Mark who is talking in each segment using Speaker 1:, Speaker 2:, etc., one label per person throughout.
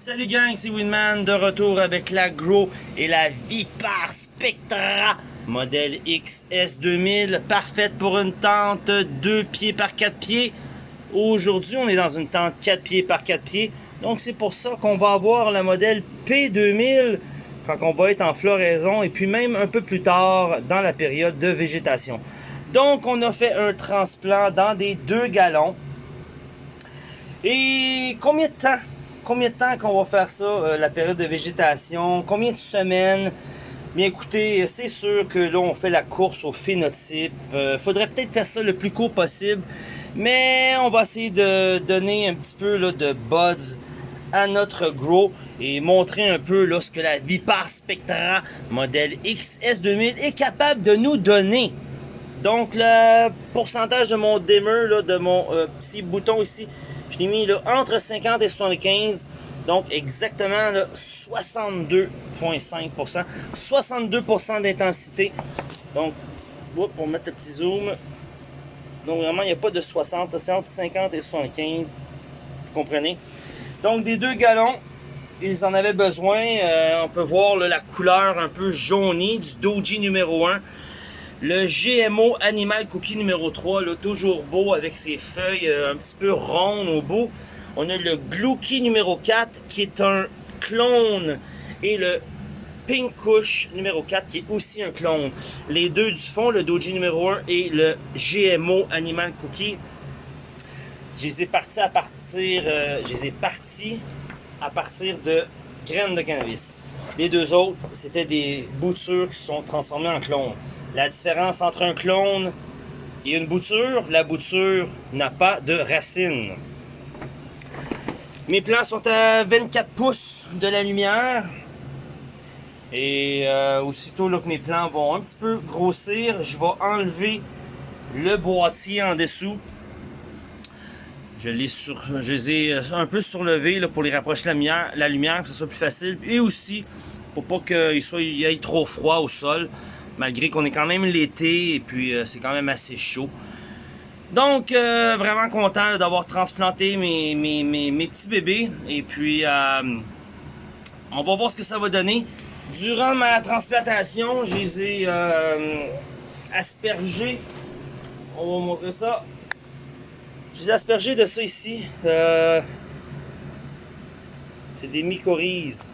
Speaker 1: Salut gang, c'est Winman de retour avec la Grow et la Vipar Spectra modèle XS2000 parfaite pour une tente 2 pieds par 4 pieds. Aujourd'hui, on est dans une tente 4 pieds par 4 pieds. Donc c'est pour ça qu'on va avoir la modèle P2000 quand on va être en floraison et puis même un peu plus tard dans la période de végétation. Donc on a fait un transplant dans des 2 gallons. Et combien de temps combien de temps qu'on va faire ça, euh, la période de végétation? Combien de semaines? Bien écoutez, c'est sûr que là, on fait la course au phénotype. Euh, faudrait peut-être faire ça le plus court possible. Mais on va essayer de donner un petit peu de buds à notre grow et montrer un peu ce que la Vipar Spectra modèle XS2000 est capable de nous donner. Donc le pourcentage de mon dimmer, là, de mon euh, petit bouton ici, je l'ai mis entre 50 et 75. Donc exactement 62,5%. 62% d'intensité. Donc, pour mettre le petit zoom. Donc vraiment, il n'y a pas de 60, c'est entre 50 et 75. Vous comprenez? Donc des deux gallons, ils en avaient besoin. Euh, on peut voir la couleur un peu jaunie du Doji numéro 1. Le GMO Animal Cookie numéro 3, là, toujours beau avec ses feuilles euh, un petit peu rondes au bout. On a le Glouki numéro 4 qui est un clone et le Pink Kush numéro 4 qui est aussi un clone. Les deux du fond, le Doji numéro 1 et le GMO Animal Cookie. Je les ai partis à partir, euh, je les ai partis à partir de graines de cannabis. Les deux autres, c'était des boutures qui sont transformées en clones. La différence entre un clone et une bouture, la bouture n'a pas de racines. Mes plants sont à 24 pouces de la lumière. Et euh, aussitôt que mes plants vont un petit peu grossir, je vais enlever le boîtier en dessous. Je les, sur, ai euh, un peu surlevés pour les rapprocher la lumière, la lumière, que ce soit plus facile. Et aussi, pour pas qu'il y ait trop froid au sol malgré qu'on est quand même l'été et puis euh, c'est quand même assez chaud. Donc, euh, vraiment content d'avoir transplanté mes, mes, petits bébés. Et puis, euh, on va voir ce que ça va donner. Durant ma transplantation, je les ai aspergés. On va vous montrer ça. Je les ai aspergés de ça ici. c'est des mycorhizes.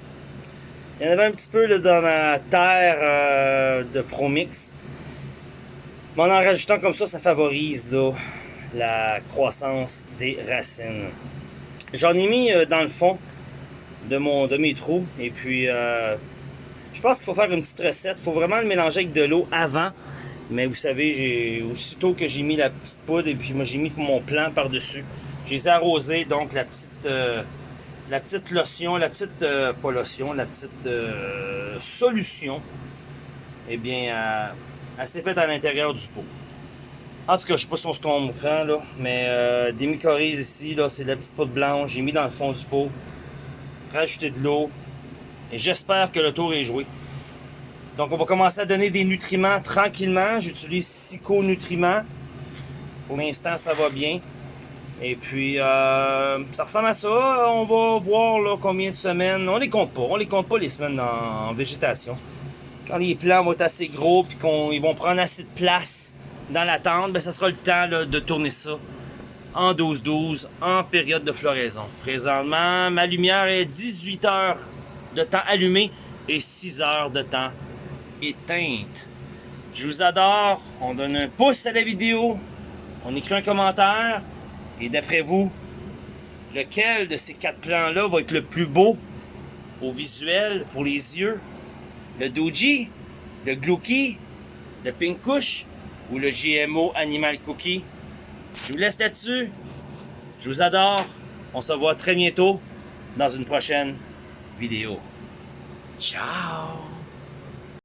Speaker 1: Il y en avait un petit peu là, dans ma terre euh, de Promix. Mais en en rajoutant comme ça, ça favorise la croissance des racines. J'en ai mis euh, dans le fond de, mon, de mes trous. Et puis, euh, je pense qu'il faut faire une petite recette. Il faut vraiment le mélanger avec de l'eau avant. Mais vous savez, aussitôt que j'ai mis la petite poudre et puis moi j'ai mis mon plant par-dessus. J'ai arrosé donc la petite la petite lotion, la petite, euh, pas lotion, la petite euh, solution, eh bien, elle, s'est faite à l'intérieur du pot. En tout cas, je sais pas si on se comprend, là, mais euh, des mycorhizes ici, là, c'est de la petite poudre blanche, j'ai mis dans le fond du pot, rajouter de l'eau, et j'espère que le tour est joué. Donc, on va commencer à donner des nutriments tranquillement. J'utilise Psycho-nutriments. Pour l'instant, ça va bien. Et puis, euh, ça ressemble à ça. On va voir là, combien de semaines. On les compte pas. On les compte pas les semaines en, végétation. Quand les plants vont être assez gros et qu'ils vont prendre assez de place dans la tente, ben, ça sera le temps de tourner ça en 12-12 en période de floraison. Présentement, ma lumière est 18 heures de temps allumé et 6 heures de temps éteinte. Je vous adore. On donne un pouce à la vidéo. On écrit un commentaire. Et d'après vous, lequel de ces quatre plans-là va être le plus beau au visuel, pour les yeux? Le Doji, le Glouki, le Pink Kush ou le GMO Animal Cookie? Je vous laisse là-dessus. Je vous adore. On se voit très bientôt dans une prochaine vidéo. Ciao!